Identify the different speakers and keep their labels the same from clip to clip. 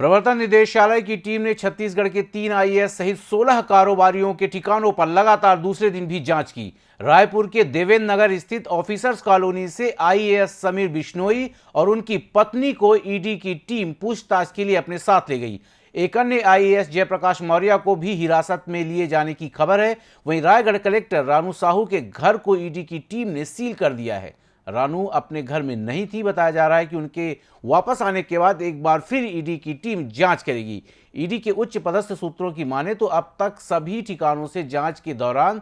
Speaker 1: प्रवर्तन निदेशालय की टीम ने छत्तीसगढ़ के तीन आईएएस सहित 16 कारोबारियों के ठिकानों पर लगातार दूसरे दिन भी जाँच की। रायपुर के देवेंद्र नगर स्थित ऑफिसर्स कॉलोनी से आईएएस समीर बिश्नोई और उनकी पत्नी को ईडी की टीम पूछताछ के लिए अपने साथ ले गई। एक अन्य आईएएस जयप्रकाश मौर्य को भी हिरासत में लिए जाने की खबर है। वहीं रायगढ़ कलेक्टर रानू साहू के घर को ईडी की टीम ने सील कर दिया है। रानू अपने घर में नहीं थी, बताया जा रहा है कि उनके वापस आने के बाद एक बार फिर ईडी की टीम जाँच करेगी। ईडी के उच्च पदस्थ सूत्रों की माने तो अब तक सभी ठिकानों से जाँच के दौरान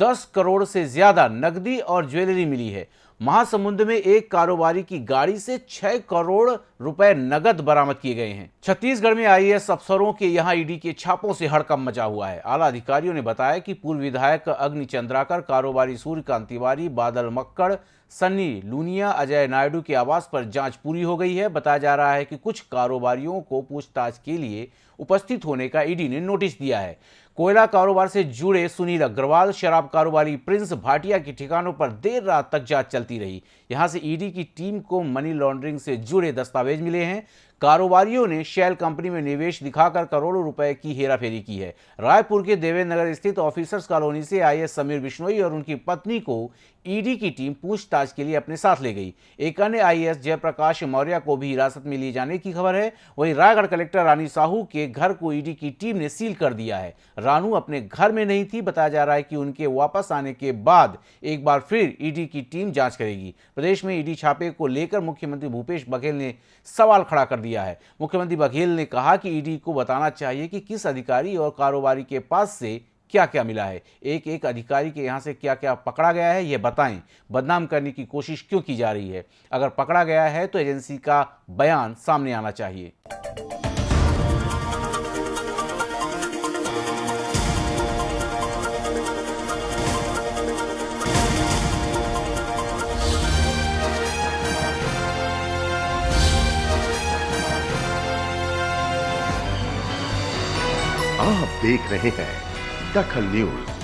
Speaker 1: 10 करोड़ से ज़्यादा नकदी और ज्वेलरी मिली है। महासमुंद में एक कारोबारी की गाड़ी से 6 करोड़ रुपए नगद बरामद किए गए हैं। छत्तीसगढ़ में आईएएस अफसरों के यहाँ ईडी के छापों से हड़कम मचा हुआ है। आला अधिकारियों ने बताया कि पूर्व विधायक अग्नि चंद्राकर कारोबारी सूर्यकांत तिवारी, बादल मक्कड़, सन्नी लूनिया, अजय नायडू के आवास पर जाँच पूरी हो गई है। बताया जा रहा है कि कुछ कारोबारियों को पूछताछ के लिए उपस्थित होने का ईडी ने नोटिस दिया है। कोयला कारोबार से जुड़े सुनील अग्रवाल, शराब कारोबारी प्रिंस भाटिया के ठिकानों पर देर रात तक जाँच चलती रही। यहाँ से ईडी की टीम को मनी लॉन्ड्रिंग से जुड़े दस्तावेज़ मिले हैं। कारोबारियों ने शेल कंपनी में निवेश दिखाकर करोड़ों रुपए की हेराफेरी की है। रायपुर के देवेंद्र नगर स्थित ऑफिसर्स कॉलोनी से आए समीर बिश्नोई और उनकी पत्नी को ईडी की टीम पूछताछ के लिए अपने साथ ले गई। एक अन्य आईएएस जयप्रकाश मौर्य को भी हिरासत में लिए जाने की खबर है। वहीं रायगढ़ कलेक्टर रानी साहू के घर को ईडी की टीम ने सील कर दिया है। रानू अपने घर में नहीं थी। बताया जा रहा है कि उनके वापस आने के बाद एक बार फिर ईडी की टीम जाँच करेगी। प्रदेश में ईडी छापे को लेकर मुख्यमंत्री भूपेश बघेल ने सवाल खड़ा कर दिया। है। मुख्यमंत्री बघेल ने कहा कि ईडी को बताना चाहिए कि किस अधिकारी और कारोबारी के पास से क्या क्या मिला है। एक एक अधिकारी के यहाँ से क्या क्या पकड़ा गया है, ये बताएँ। बदनाम करने की कोशिश क्यों की जा रही है? अगर पकड़ा गया है तो एजेंसी का बयान सामने आना चाहिए।
Speaker 2: आप देख रहे हैं दखल न्यूज़।